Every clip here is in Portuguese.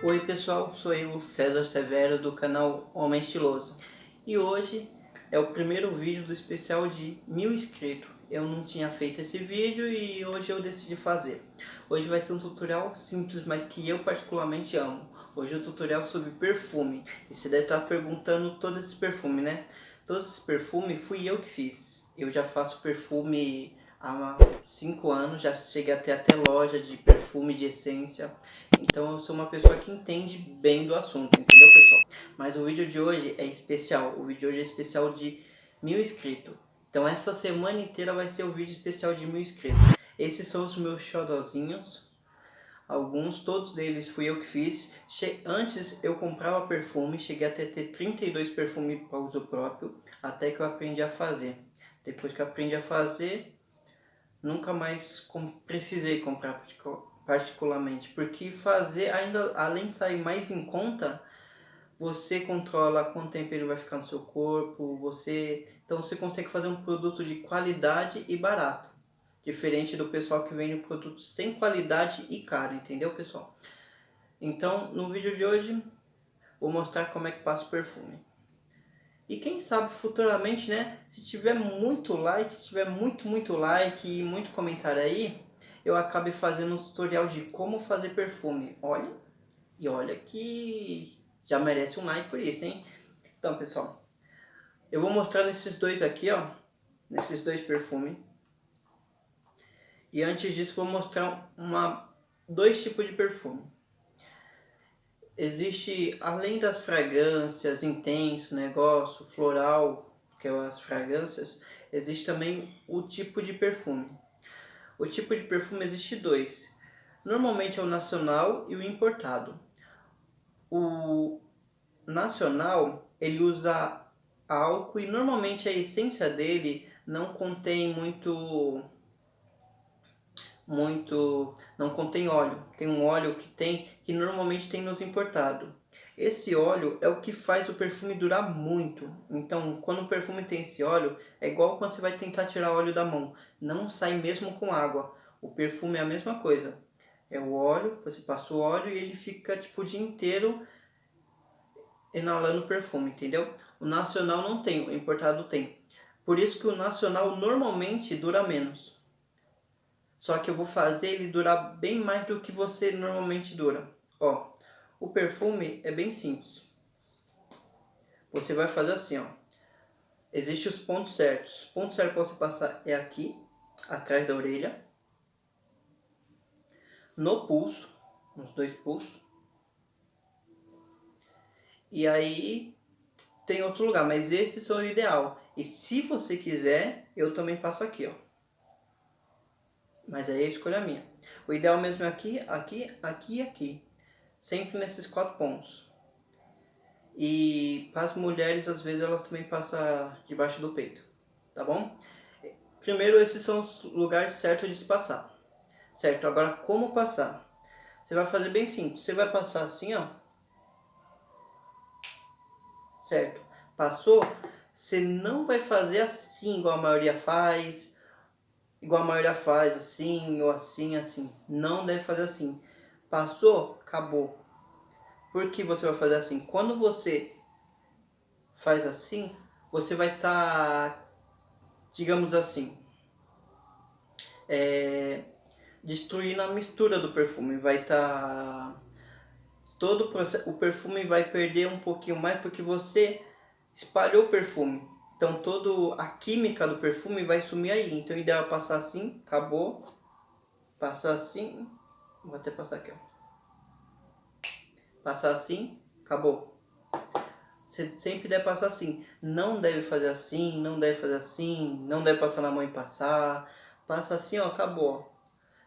Oi pessoal, sou eu, César Severo do canal Homem Estiloso e hoje é o primeiro vídeo do especial de mil inscritos. Eu não tinha feito esse vídeo e hoje eu decidi fazer. Hoje vai ser um tutorial simples, mas que eu particularmente amo. Hoje é um tutorial sobre perfume. E você deve estar perguntando todo esse perfume, né? Todo esse perfume fui eu que fiz. Eu já faço perfume há 5 anos, já cheguei até até loja de perfume, de essência. Então eu sou uma pessoa que entende bem do assunto, entendeu pessoal? Mas o vídeo de hoje é especial, o vídeo de hoje é especial de mil inscritos. Então essa semana inteira vai ser o vídeo especial de mil inscritos. Esses são os meus xodozinhos. Alguns, todos eles fui eu que fiz. Che Antes eu comprava perfume, cheguei até ter 32 perfumes para uso próprio, até que eu aprendi a fazer. Depois que eu aprendi a fazer, nunca mais com precisei comprar particularmente, porque fazer, ainda além de sair mais em conta, você controla quanto tempo ele vai ficar no seu corpo, você então você consegue fazer um produto de qualidade e barato, diferente do pessoal que vende um produto sem qualidade e caro, entendeu pessoal? Então no vídeo de hoje vou mostrar como é que passa o perfume. E quem sabe futuramente, né, se tiver muito like, se tiver muito, muito like e muito comentário aí, eu acabe fazendo um tutorial de como fazer perfume. Olha, e olha que já merece um like por isso, hein? Então, pessoal, eu vou mostrar nesses dois aqui, ó, nesses dois perfumes. E antes disso, vou mostrar uma, dois tipos de perfume existe, além das fragrâncias, intenso, negócio, floral, que é as fragrâncias, existe também o tipo de perfume. O tipo de perfume existe dois. Normalmente é o nacional e o importado. O nacional, ele usa álcool e normalmente a essência dele não contém muito muito, não contém óleo. Tem um óleo que tem, que normalmente tem nos importados. Esse óleo é o que faz o perfume durar muito. Então, quando o perfume tem esse óleo, é igual quando você vai tentar tirar óleo da mão. Não sai mesmo com água. O perfume é a mesma coisa. É o óleo, você passa o óleo e ele fica tipo o dia inteiro inalando perfume, entendeu? O nacional não tem, o importado tem. Por isso que o nacional normalmente dura menos. Só que eu vou fazer ele durar bem mais do que você normalmente dura. Ó, o perfume é bem simples. Você vai fazer assim, ó. Existem os pontos certos. O ponto certo para você passar é aqui, atrás da orelha. No pulso, nos dois pulsos. E aí tem outro lugar, mas esses são o ideal. E se você quiser, eu também passo aqui, ó. Mas aí é escolha minha. O ideal mesmo é aqui, aqui, aqui e aqui. Sempre nesses quatro pontos. E para as mulheres, às vezes, elas também passam debaixo do peito. Tá bom? Primeiro, esses são os lugares certos de se passar. Certo? Agora, como passar? Você vai fazer bem simples. Você vai passar assim, ó. Certo? Passou? Você não vai fazer assim, igual a maioria faz igual a maioria faz, assim, ou assim, assim. Não deve fazer assim. Passou, acabou. Por que você vai fazer assim? Quando você faz assim, você vai estar, tá, digamos assim, é, destruindo a mistura do perfume. Vai estar... Tá, todo o, processo, o perfume vai perder um pouquinho mais porque você espalhou o perfume. Então toda a química do perfume vai sumir aí. Então o ideal é passar assim, acabou. Passar assim. Vou até passar aqui, ó. Passar assim, acabou. Você sempre deve passar assim. Não deve fazer assim, não deve fazer assim, não deve passar na mão e passar. Passa assim, ó, acabou.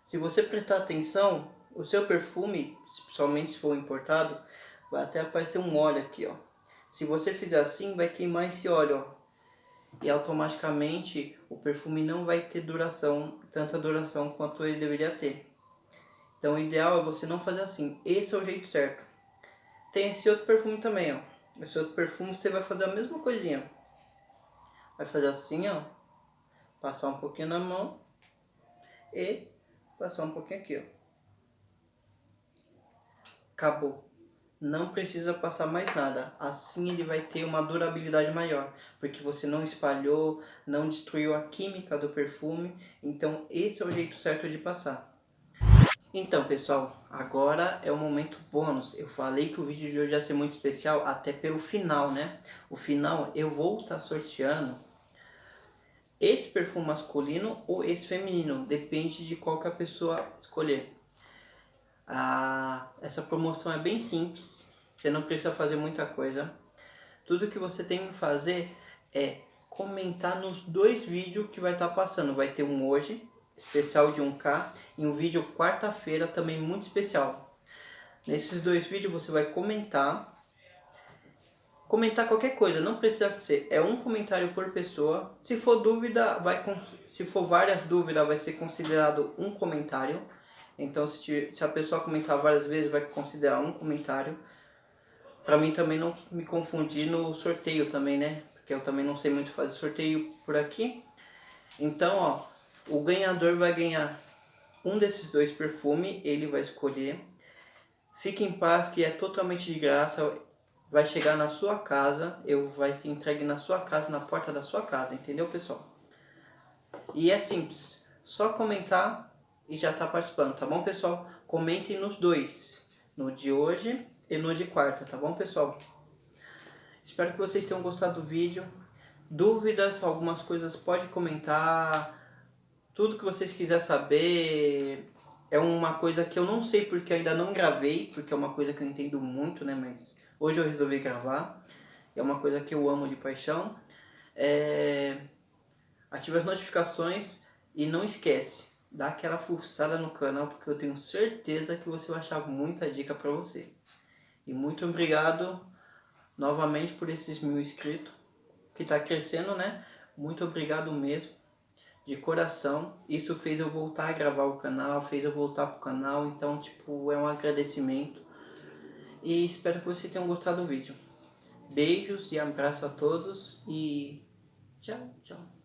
Se você prestar atenção, o seu perfume, principalmente se for importado, vai até aparecer um óleo aqui, ó. Se você fizer assim, vai queimar esse óleo, ó e automaticamente o perfume não vai ter duração, tanta duração quanto ele deveria ter. Então o ideal é você não fazer assim, esse é o jeito certo. Tem esse outro perfume também, ó. Esse outro perfume você vai fazer a mesma coisinha. Vai fazer assim, ó. Passar um pouquinho na mão e passar um pouquinho aqui, ó. Acabou. Não precisa passar mais nada. Assim ele vai ter uma durabilidade maior, porque você não espalhou, não destruiu a química do perfume. Então esse é o jeito certo de passar. Então pessoal, agora é o momento bônus. Eu falei que o vídeo de hoje ia ser muito especial até pelo final, né? O final eu vou estar tá sorteando esse perfume masculino ou esse feminino, depende de qual que a pessoa escolher. Ah, essa promoção é bem simples, você não precisa fazer muita coisa. Tudo que você tem que fazer é comentar nos dois vídeos que vai estar tá passando. Vai ter um hoje especial de 1K e um vídeo quarta-feira também muito especial. Nesses dois vídeos você vai comentar, comentar qualquer coisa, não precisa ser, é um comentário por pessoa. Se for dúvida, vai se for várias dúvidas, vai ser considerado um comentário. Então se, se a pessoa comentar várias vezes, vai considerar um comentário. Para mim também não me confundir no sorteio também, né? Porque eu também não sei muito fazer sorteio por aqui. Então, ó, o ganhador vai ganhar um desses dois perfumes, ele vai escolher. Fique em paz que é totalmente de graça, vai chegar na sua casa, eu vai ser entregue na sua casa, na porta da sua casa, entendeu pessoal? E é simples, só comentar e já tá participando, tá bom pessoal? Comentem nos dois, no de hoje e no de quarta, tá bom pessoal? Espero que vocês tenham gostado do vídeo. Dúvidas, algumas coisas pode comentar tudo que vocês quiserem saber é uma coisa que eu não sei porque ainda não gravei, porque é uma coisa que eu entendo muito, né? Mas hoje eu resolvi gravar. É uma coisa que eu amo de paixão. É... Ative as notificações e não esquece, dá aquela forçada no canal porque eu tenho certeza que você vai achar muita dica para você. E muito obrigado novamente por esses mil inscritos que está crescendo, né? Muito obrigado mesmo de coração. Isso fez eu voltar a gravar o canal, fez eu voltar pro canal, então tipo, é um agradecimento. E espero que vocês tenham gostado do vídeo. Beijos e abraço a todos e tchau, tchau.